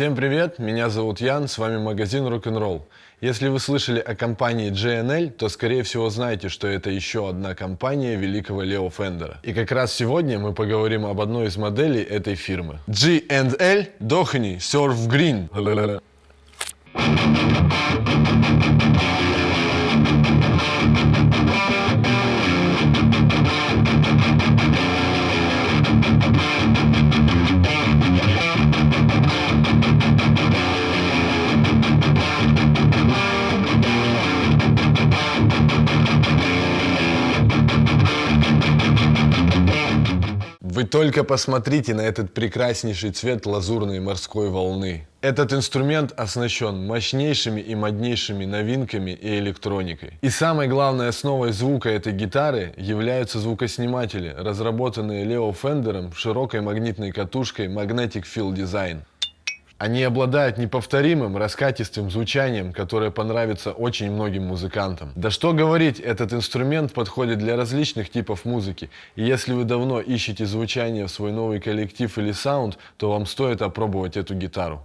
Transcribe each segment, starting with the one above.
Всем привет, меня зовут Ян, с вами магазин Rock'n'Roll. Если вы слышали о компании J&L, то скорее всего знаете, что это еще одна компания великого Лео Фендера. И как раз сегодня мы поговорим об одной из моделей этой фирмы. G&L Doheny Surf Green. Вы только посмотрите на этот прекраснейший цвет лазурной морской волны. Этот инструмент оснащен мощнейшими и моднейшими новинками и электроникой. И самой главной основой звука этой гитары являются звукосниматели, разработанные Лео Фендером широкой магнитной катушкой Magnetic Field Design. Они обладают неповторимым раскатистым звучанием, которое понравится очень многим музыкантам. Да что говорить, этот инструмент подходит для различных типов музыки. И если вы давно ищете звучание в свой новый коллектив или саунд, то вам стоит опробовать эту гитару.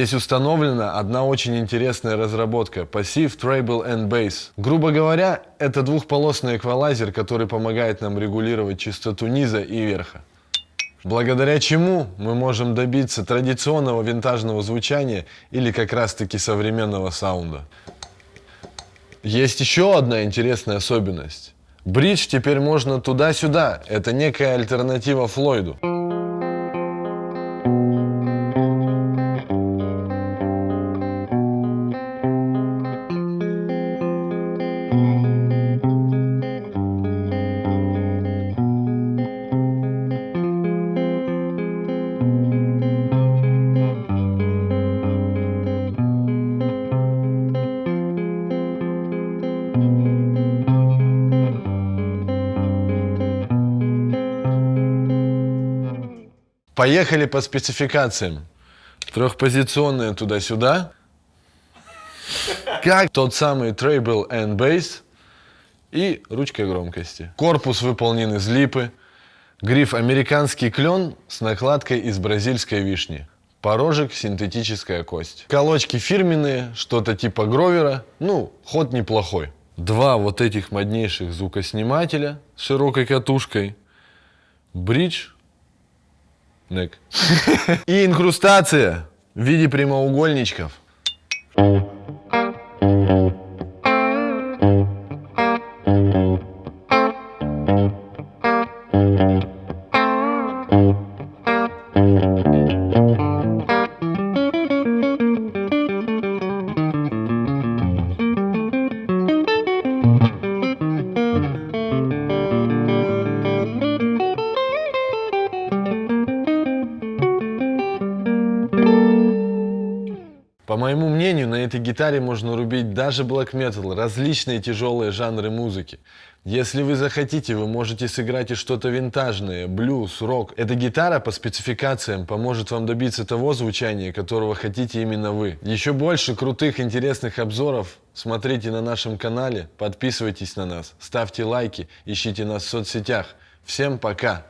Здесь установлена одна очень интересная разработка – Passive Treble and Bass. Грубо говоря, это двухполосный эквалайзер, который помогает нам регулировать частоту низа и верха. Благодаря чему мы можем добиться традиционного винтажного звучания или как раз таки современного саунда. Есть еще одна интересная особенность. Бридж теперь можно туда-сюда. Это некая альтернатива Флойду. Поехали по спецификациям. Трехпозиционная туда-сюда. Как тот самый Treble and Bass. И ручка громкости. Корпус выполнен из липы. Гриф американский клен с накладкой из бразильской вишни. Порожек синтетическая кость. Колочки фирменные, что-то типа гровера. Ну, ход неплохой. Два вот этих моднейших звукоснимателя с широкой катушкой. Бридж Нек. И инкрустация в виде прямоугольничков. По моему мнению, на этой гитаре можно рубить даже black metal, различные тяжелые жанры музыки. Если вы захотите, вы можете сыграть и что-то винтажное, блюз, рок. Эта гитара по спецификациям поможет вам добиться того звучания, которого хотите именно вы. Еще больше крутых, интересных обзоров смотрите на нашем канале, подписывайтесь на нас, ставьте лайки, ищите нас в соцсетях. Всем пока!